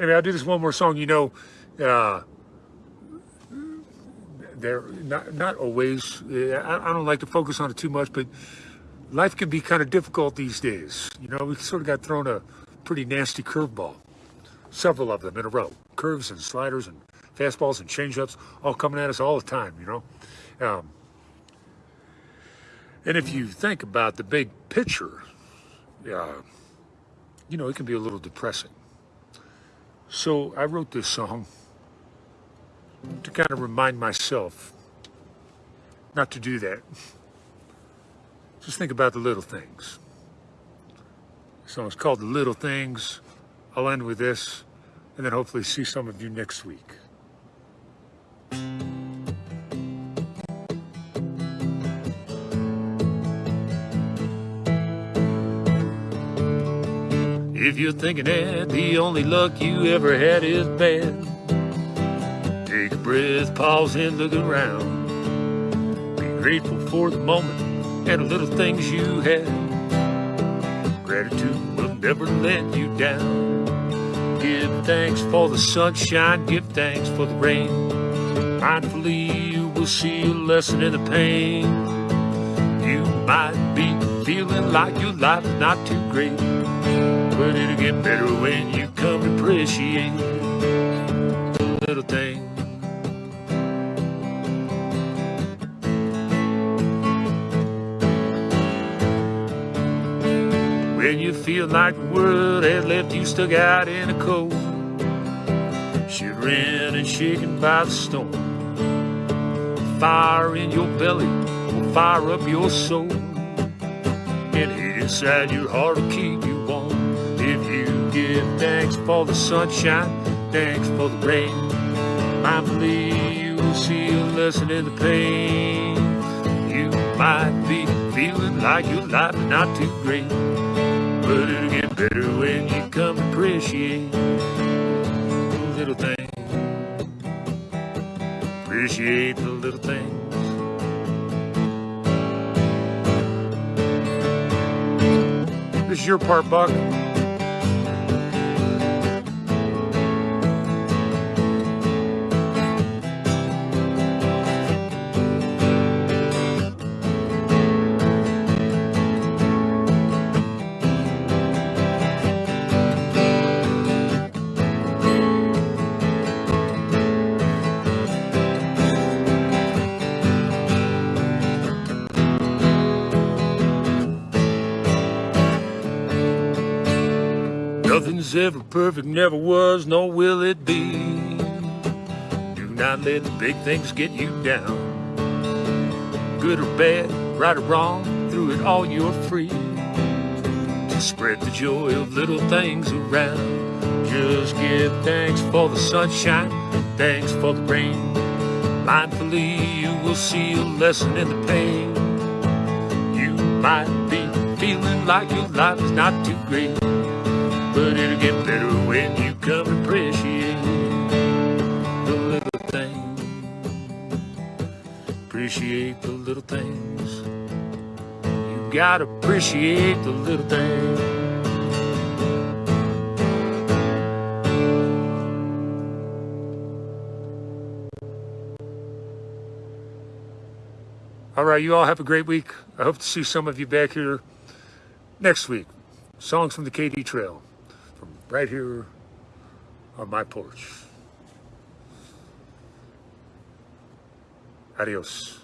Anyway, I'll do this one more song. You know, uh, they're not not always. I, I don't like to focus on it too much, but life can be kind of difficult these days. You know, we sort of got thrown a pretty nasty curveball, several of them in a row, curves and sliders and fastballs and changeups, all coming at us all the time. You know, um, and if you think about the big picture, uh, you know, it can be a little depressing. So I wrote this song to kind of remind myself not to do that. Just think about the little things. The song's called The Little Things. I'll end with this and then hopefully see some of you next week. If you're thinking that the only luck you ever had is bad, take a breath, pause, and look around. Be grateful for the moment and the little things you had. Gratitude will never let you down. Give thanks for the sunshine, give thanks for the rain. Mindfully, you will see a lesson in the pain. You might be feeling like your life is not too great. But it'll get better when you come to appreciate the little things. When you feel like the world has left you stuck out in the cold, shivering and shaken by the storm. Fire in your belly will fire up your soul, and hate inside your heart will keep you thanks for the sunshine, thanks for the rain. I believe you will see a lesson in the pain. You might be feeling like your life is not too great, but it'll get better when you come appreciate the little things. Appreciate the little things. This is your part, Buck. Nothing's ever perfect, never was, nor will it be. Do not let the big things get you down. Good or bad, right or wrong, through it all you're free. To spread the joy of little things around. Just give thanks for the sunshine, thanks for the rain. Mindfully, you will see a lesson in the pain. You might be feeling like your life is not too great but it'll get better when you come to appreciate the little things. Appreciate the little things. You gotta appreciate the little things. All right, you all have a great week. I hope to see some of you back here next week. Songs from the KD Trail right here on my porch. Adios.